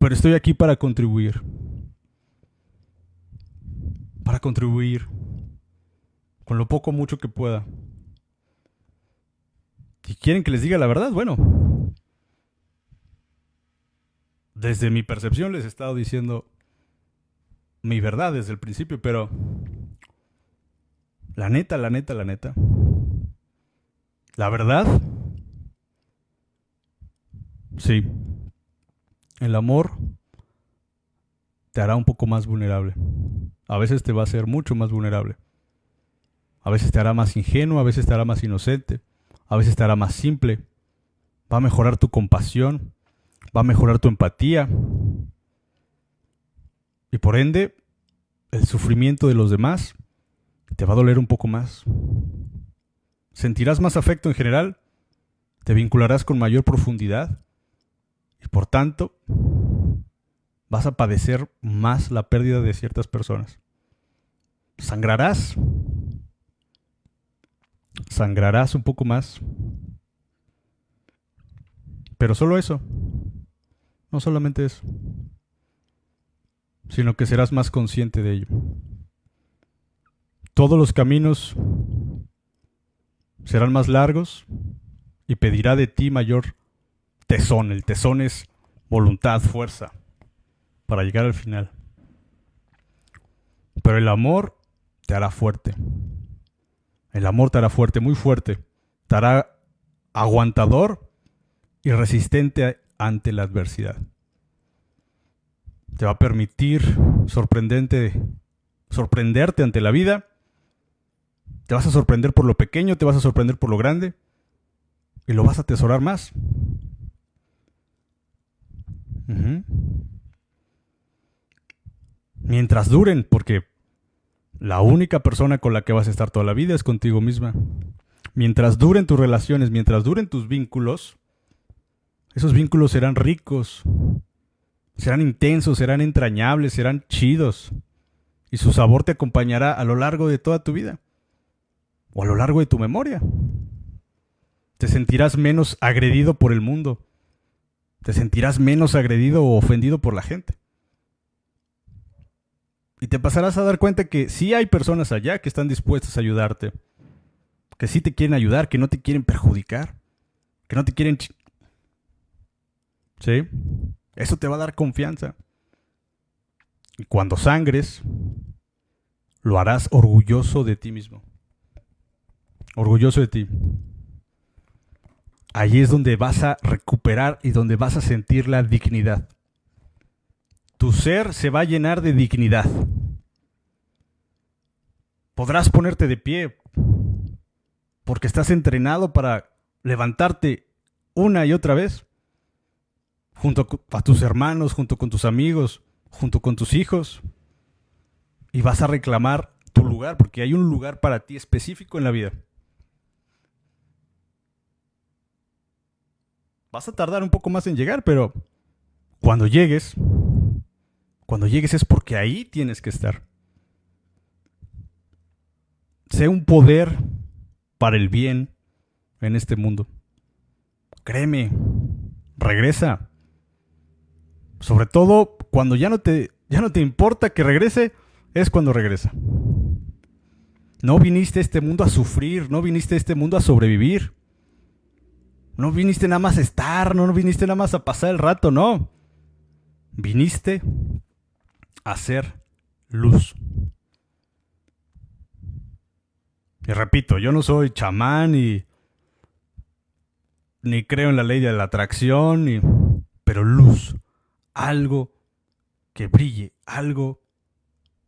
pero estoy aquí para contribuir. Para contribuir con lo poco mucho que pueda. Si quieren que les diga la verdad, bueno. Desde mi percepción les he estado diciendo mi verdad desde el principio, pero la neta, la neta, la neta. La verdad. Sí. El amor te hará un poco más vulnerable. A veces te va a hacer mucho más vulnerable. A veces te hará más ingenuo, a veces te hará más inocente, a veces te hará más simple. Va a mejorar tu compasión, va a mejorar tu empatía. Y por ende, el sufrimiento de los demás te va a doler un poco más. Sentirás más afecto en general, te vincularás con mayor profundidad y por tanto, vas a padecer más la pérdida de ciertas personas. Sangrarás. Sangrarás un poco más. Pero solo eso. No solamente eso. Sino que serás más consciente de ello. Todos los caminos serán más largos y pedirá de ti mayor tesón. El tesón es voluntad, fuerza, para llegar al final. Pero el amor te hará fuerte. El amor te hará fuerte, muy fuerte. Te hará aguantador y resistente ante la adversidad. Te va a permitir sorprendente, sorprenderte ante la vida. Te vas a sorprender por lo pequeño, te vas a sorprender por lo grande y lo vas a atesorar más. Mientras duren, porque la única persona con la que vas a estar toda la vida es contigo misma. Mientras duren tus relaciones, mientras duren tus vínculos, esos vínculos serán ricos, serán intensos, serán entrañables, serán chidos. Y su sabor te acompañará a lo largo de toda tu vida. O a lo largo de tu memoria. Te sentirás menos agredido por el mundo. Te sentirás menos agredido o ofendido por la gente. Y te pasarás a dar cuenta que sí hay personas allá que están dispuestas a ayudarte. Que sí te quieren ayudar, que no te quieren perjudicar. Que no te quieren... ¿Sí? Eso te va a dar confianza. Y cuando sangres, lo harás orgulloso de ti mismo. Orgulloso de ti. Allí es donde vas a recuperar y donde vas a sentir la dignidad. Tu ser se va a llenar de dignidad. Podrás ponerte de pie porque estás entrenado para levantarte una y otra vez junto a tus hermanos, junto con tus amigos, junto con tus hijos. Y vas a reclamar tu lugar porque hay un lugar para ti específico en la vida. Vas a tardar un poco más en llegar, pero cuando llegues, cuando llegues es porque ahí tienes que estar. Sé un poder para el bien en este mundo. Créeme, regresa. Sobre todo cuando ya no te, ya no te importa que regrese, es cuando regresa. No viniste a este mundo a sufrir, no viniste a este mundo a sobrevivir. No viniste nada más a estar, no, no viniste nada más a pasar el rato, no. Viniste hacer luz. Y repito, yo no soy chamán y ni creo en la ley de la atracción, pero luz, algo que brille, algo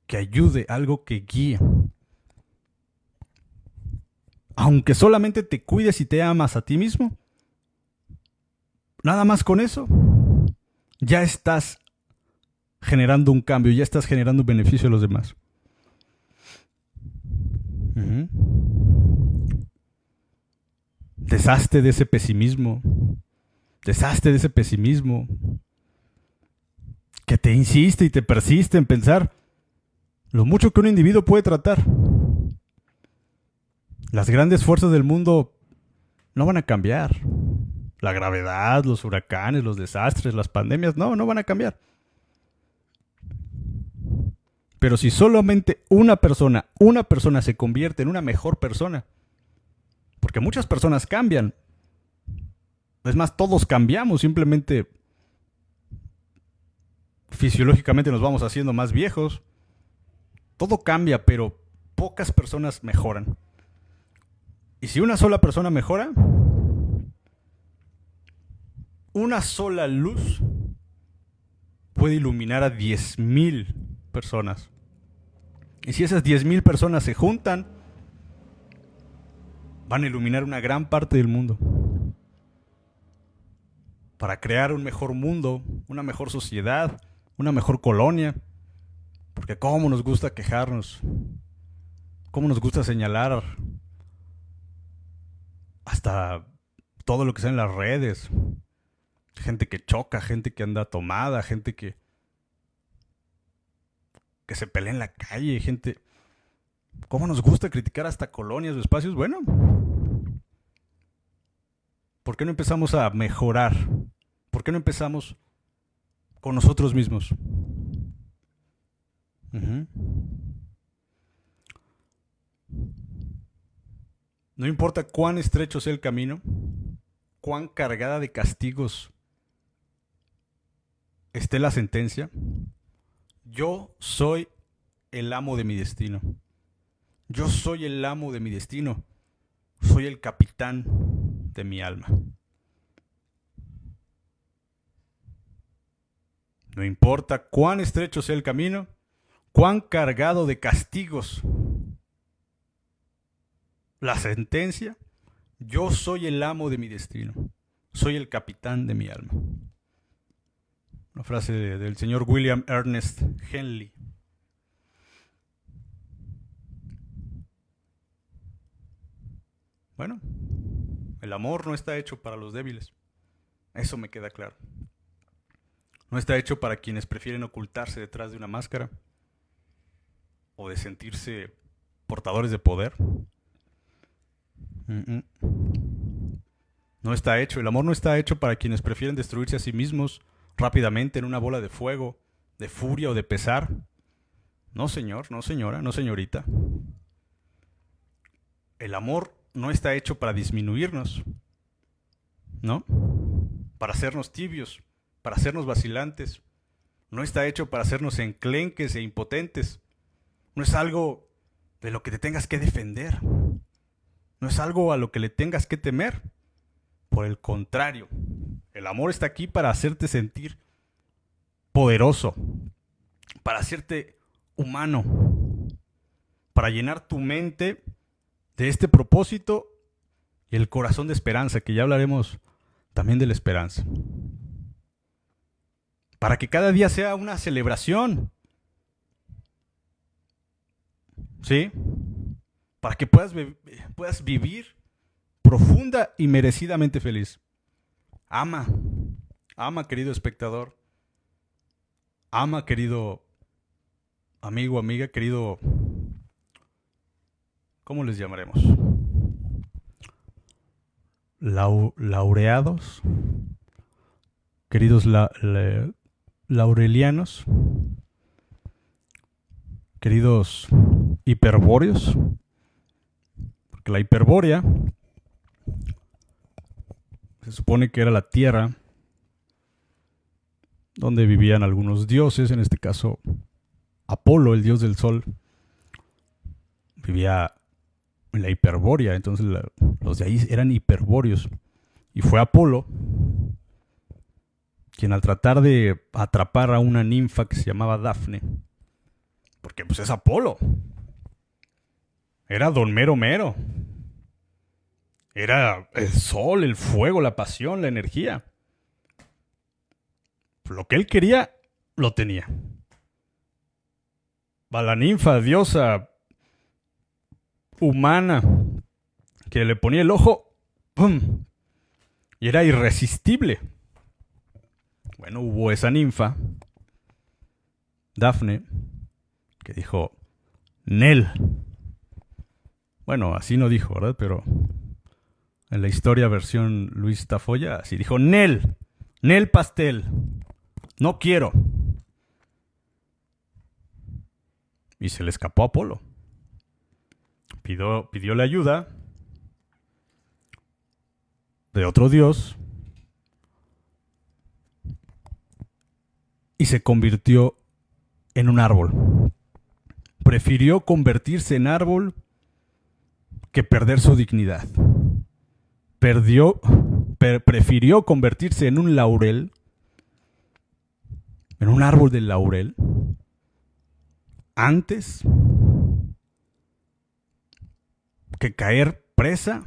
que ayude, algo que guíe. Aunque solamente te cuides y te amas a ti mismo, nada más con eso, ya estás generando un cambio, ya estás generando un beneficio a los demás. Deshazte de ese pesimismo. Deshazte de ese pesimismo que te insiste y te persiste en pensar lo mucho que un individuo puede tratar. Las grandes fuerzas del mundo no van a cambiar. La gravedad, los huracanes, los desastres, las pandemias, no, no van a cambiar. Pero si solamente una persona, una persona se convierte en una mejor persona, porque muchas personas cambian, es más, todos cambiamos, simplemente fisiológicamente nos vamos haciendo más viejos, todo cambia, pero pocas personas mejoran. Y si una sola persona mejora, una sola luz puede iluminar a 10.000 personas. Y si esas 10.000 personas se juntan, van a iluminar una gran parte del mundo. Para crear un mejor mundo, una mejor sociedad, una mejor colonia. Porque cómo nos gusta quejarnos, cómo nos gusta señalar hasta todo lo que sea en las redes. Gente que choca, gente que anda tomada, gente que que se pelea en la calle, gente. ¿Cómo nos gusta criticar hasta colonias o espacios? Bueno, ¿por qué no empezamos a mejorar? ¿Por qué no empezamos con nosotros mismos? No importa cuán estrecho sea el camino, cuán cargada de castigos esté la sentencia, yo soy el amo de mi destino. Yo soy el amo de mi destino. Soy el capitán de mi alma. No importa cuán estrecho sea el camino, cuán cargado de castigos la sentencia, yo soy el amo de mi destino, soy el capitán de mi alma. Frase del señor William Ernest Henley. Bueno, el amor no está hecho para los débiles. Eso me queda claro. No está hecho para quienes prefieren ocultarse detrás de una máscara o de sentirse portadores de poder. No está hecho. El amor no está hecho para quienes prefieren destruirse a sí mismos rápidamente en una bola de fuego, de furia o de pesar. No, señor, no, señora, no, señorita. El amor no está hecho para disminuirnos, ¿no? Para hacernos tibios, para hacernos vacilantes. No está hecho para hacernos enclenques e impotentes. No es algo de lo que te tengas que defender. No es algo a lo que le tengas que temer. Por el contrario, el amor está aquí para hacerte sentir poderoso, para hacerte humano, para llenar tu mente de este propósito y el corazón de esperanza, que ya hablaremos también de la esperanza para que cada día sea una celebración. ¿Sí? Para que puedas, puedas vivir profunda y merecidamente feliz. Ama, ama querido espectador. Ama querido amigo, amiga, querido... ¿Cómo les llamaremos? laureados. Queridos la, laurelianos, queridos hiperbóreos, porque la hiperbórea se supone que era la tierra donde vivían algunos dioses, en este caso Apolo, el dios del sol, vivía en la hiperbórea, entonces los de ahí eran hiperbóreos. Y fue Apolo quien al tratar de atrapar a una ninfa que se llamaba Dafne, porque pues es Apolo, era Don Mero Mero, era el sol, el fuego, la pasión, la energía. Lo que él quería, lo tenía. Va la ninfa, diosa humana, que le ponía el ojo, ¡pum! Y era irresistible. Bueno, hubo esa ninfa, Dafne, que dijo, Nel. Bueno, así no dijo, ¿verdad? Pero en la historia versión Luis Tafoya, así dijo, Nel, Nel pastel, no quiero. Y se le escapó a Apolo. Pidió, pidió la ayuda de otro dios y se convirtió en un árbol. Prefirió convertirse en árbol que perder su dignidad. Perdió, prefirió convertirse en un laurel, en un árbol de laurel, antes que caer presa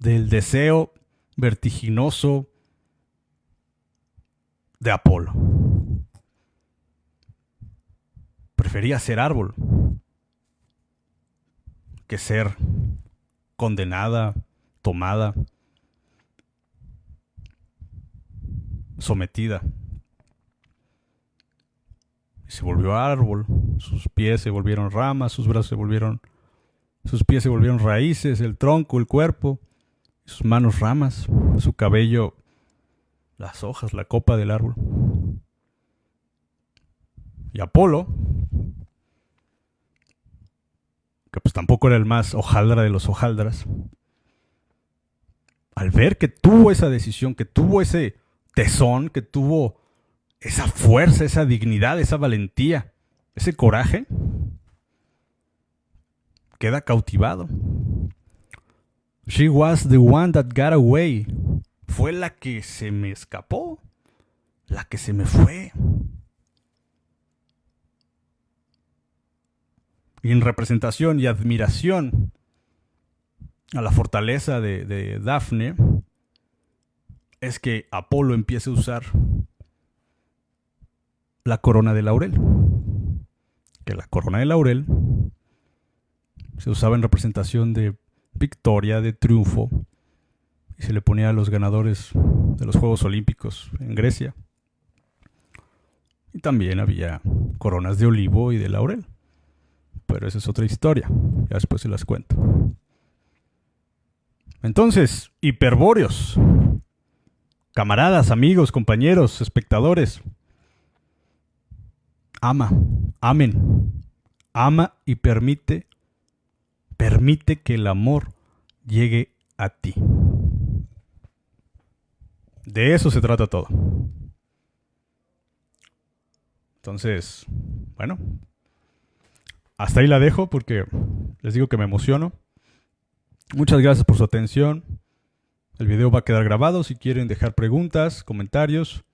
del deseo vertiginoso de Apolo. Prefería ser árbol que ser condenada, tomada, sometida. Y se volvió árbol, sus pies se volvieron ramas, sus brazos se volvieron, sus pies se volvieron raíces, el tronco, el cuerpo, sus manos ramas, su cabello, las hojas, la copa del árbol. Y Apolo que pues tampoco era el más hojaldra de los hojaldras, al ver que tuvo esa decisión, que tuvo ese tesón, que tuvo esa fuerza, esa dignidad, esa valentía, ese coraje, queda cautivado. She was the one that got away. Fue la que se me escapó, la que se me fue. Y en representación y admiración a la fortaleza de, Dafne, es que Apolo empieza a usar la corona de laurel. Que la corona de laurel se usaba en representación de victoria, de triunfo, y se le ponía a los ganadores de los Juegos Olímpicos en Grecia. Y también había coronas de olivo y de laurel. Pero esa es otra historia, ya después se las cuento. Entonces, hiperbóreos, camaradas, amigos, compañeros, espectadores, ama, amen, ama y permite, permite que el amor llegue a ti. De eso se trata todo. Entonces, bueno, hasta ahí la dejo porque les digo que me emociono. Muchas gracias por su atención. El video va a quedar grabado. Si quieren dejar preguntas, comentarios,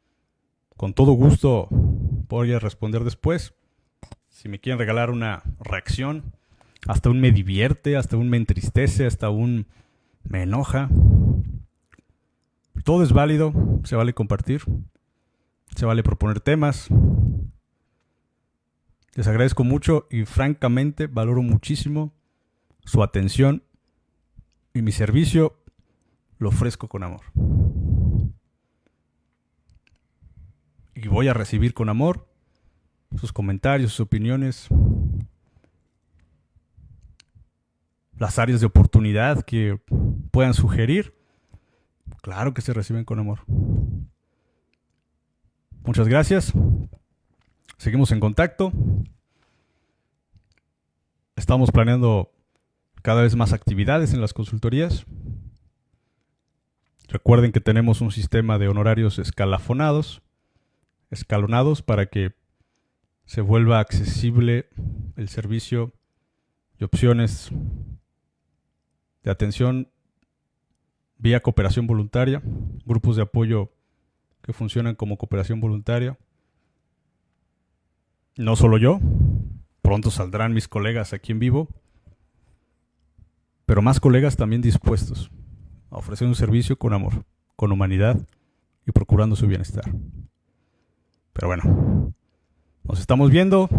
con todo gusto voy a responder después. Si me quieren regalar una reacción, hasta un me divierte, hasta un me entristece, hasta un me enoja. Todo es válido, se vale compartir, se vale proponer temas. Les agradezco mucho y francamente valoro muchísimo su atención y mi servicio lo ofrezco con amor. Y voy a recibir con amor sus comentarios, sus opiniones, las áreas de oportunidad que puedan sugerir. Claro que se reciben con amor. Muchas gracias. Seguimos en contacto. Estamos planeando cada vez más actividades en las consultorías. Recuerden que tenemos un sistema de honorarios escalafonados, escalonados para que se vuelva accesible el servicio y opciones de atención vía cooperación voluntaria, grupos de apoyo que funcionan como cooperación voluntaria. No solo yo, pronto saldrán mis colegas aquí en vivo pero más colegas también dispuestos a ofrecer un servicio con amor, con humanidad y procurando su bienestar. Pero bueno, nos estamos viendo.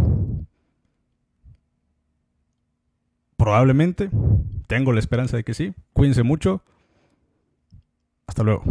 Probablemente, tengo la esperanza de que sí. Cuídense mucho. Hasta luego.